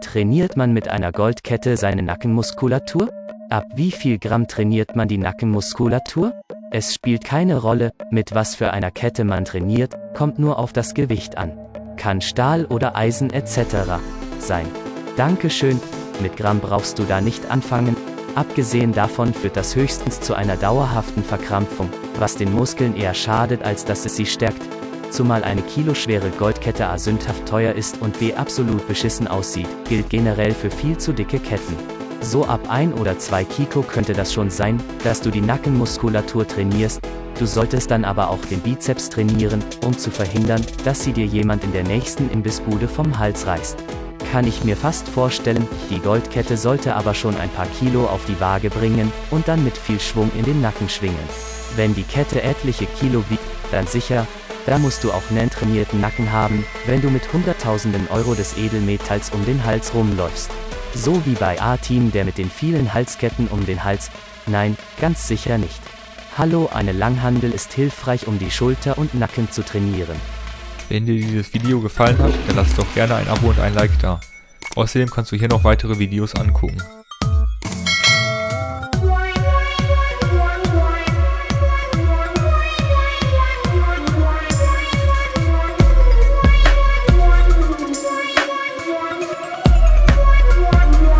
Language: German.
Trainiert man mit einer Goldkette seine Nackenmuskulatur? Ab wie viel Gramm trainiert man die Nackenmuskulatur? Es spielt keine Rolle, mit was für einer Kette man trainiert, kommt nur auf das Gewicht an. Kann Stahl oder Eisen etc. sein. Dankeschön, mit Gramm brauchst du da nicht anfangen, abgesehen davon führt das höchstens zu einer dauerhaften Verkrampfung, was den Muskeln eher schadet als dass es sie stärkt, zumal eine kiloschwere Goldkette a sündhaft teuer ist und b absolut beschissen aussieht, gilt generell für viel zu dicke Ketten. So ab 1 oder 2 Kilo könnte das schon sein, dass du die Nackenmuskulatur trainierst, du solltest dann aber auch den Bizeps trainieren, um zu verhindern, dass sie dir jemand in der nächsten Imbissbude vom Hals reißt. Kann ich mir fast vorstellen, die Goldkette sollte aber schon ein paar Kilo auf die Waage bringen und dann mit viel Schwung in den Nacken schwingen. Wenn die Kette etliche Kilo wiegt, dann sicher, da musst du auch einen trainierten Nacken haben, wenn du mit Hunderttausenden Euro des Edelmetalls um den Hals rumläufst. So wie bei A-Team der mit den vielen Halsketten um den Hals. Nein, ganz sicher nicht. Hallo, eine Langhandel ist hilfreich, um die Schulter und Nacken zu trainieren. Wenn dir dieses Video gefallen hat, dann lass doch gerne ein Abo und ein Like da. Außerdem kannst du hier noch weitere Videos angucken.